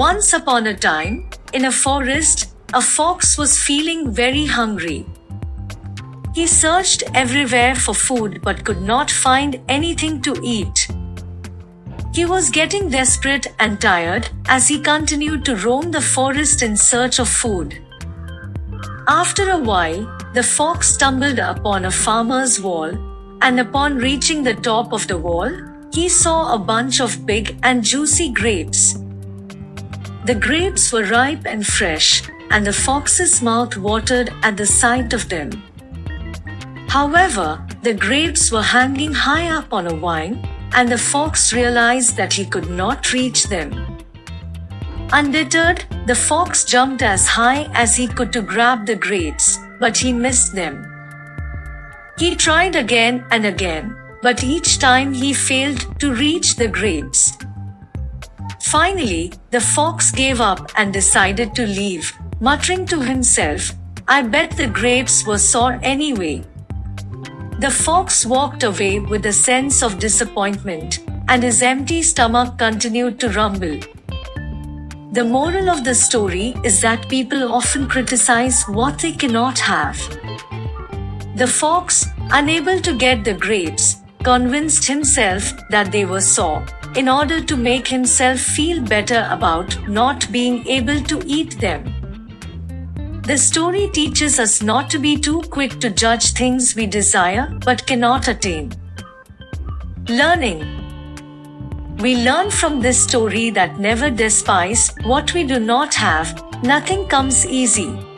Once upon a time, in a forest, a fox was feeling very hungry. He searched everywhere for food but could not find anything to eat. He was getting desperate and tired as he continued to roam the forest in search of food. After a while, the fox stumbled upon a farmer's wall, and upon reaching the top of the wall, he saw a bunch of big and juicy grapes. The grapes were ripe and fresh, and the fox's mouth watered at the sight of them. However, the grapes were hanging high up on a vine, and the fox realized that he could not reach them. Undeterred, the fox jumped as high as he could to grab the grapes, but he missed them. He tried again and again, but each time he failed to reach the grapes. Finally, the fox gave up and decided to leave, muttering to himself, I bet the grapes were sour anyway. The fox walked away with a sense of disappointment, and his empty stomach continued to rumble. The moral of the story is that people often criticize what they cannot have. The fox, unable to get the grapes, convinced himself that they were sour, in order to make himself feel better about not being able to eat them. The story teaches us not to be too quick to judge things we desire but cannot attain. Learning we learn from this story that never despise what we do not have, nothing comes easy.